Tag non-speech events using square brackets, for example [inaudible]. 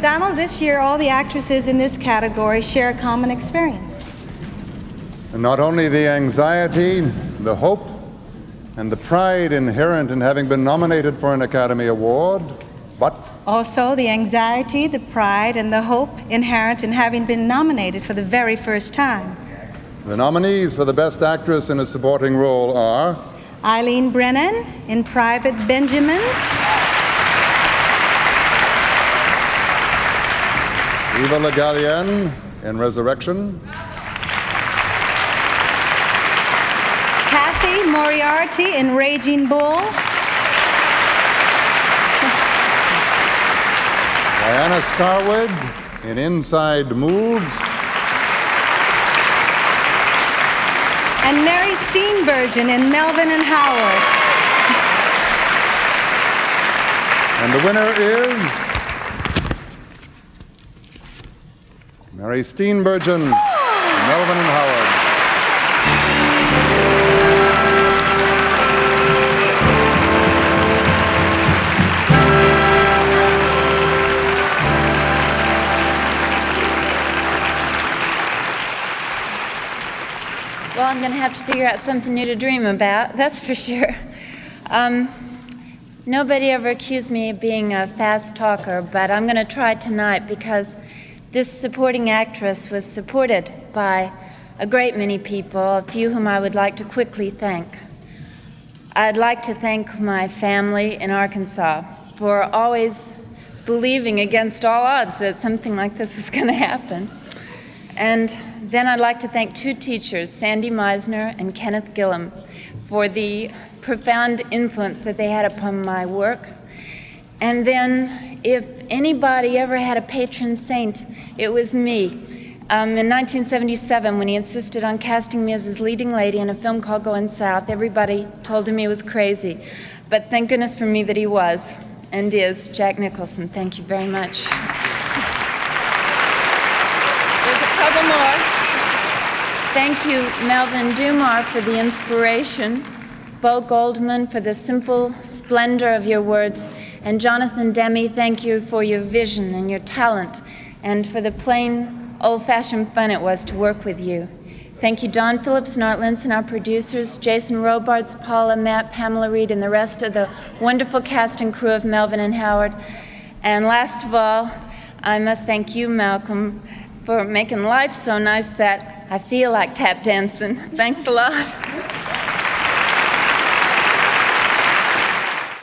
Donald, this year all the actresses in this category share a common experience. And not only the anxiety, the hope, and the pride inherent in having been nominated for an Academy Award, but Also, the anxiety, the pride, and the hope inherent in having been nominated for the very first time. the nominees for the Best Actress in a Supporting Role are Eileen Brennan in Private Benjamin, Eva Le Gallienne in Resurrection, Cathy Moriarty in Raging Bull, Diana Scarwid in Inside Moves, and Mary Steenburgen in Melvin and Howard. and the winner is Mary Steenburgen, Melvin and Howard. Well, I'm going to have to figure out something new to dream about, [laughs] that's for sure. Um, nobody ever accused me of being a fast talker, but I'm going to try tonight because this supporting actress was supported by a great many people, a few whom I would like to quickly thank. I'd like to thank my family in Arkansas for always believing against all odds that something like this was [laughs] going to happen. And then I'd like to thank two teachers, Sandy Meisner and Kenneth Gillum, for the profound influence that they had upon my work. And then, if anybody ever had a patron saint, it was me. Um, in 1977, when he insisted on casting me as his leading lady in a film called Going South, everybody told him he was crazy. But thank goodness for me that he was and is Jack Nicholson. Thank you very much. There's a couple more. Thank you, Melvin Dummar, for the inspiration, Bo Goldman for the simple splendor of your words, and Jonathan Demme, thank you for your vision and your talent, and for the plain, old-fashioned fun it was to work with you. Thank you, Don Phillips and Art Linson, our producers, Jason Robards, Paula, Matt, Pamela Reed, and the rest of the wonderful cast and crew of Melvin and Howard. And last of all, I must thank you, Malcolm, for making life so nice that I feel like tap dancing. [laughs] Thanks a lot.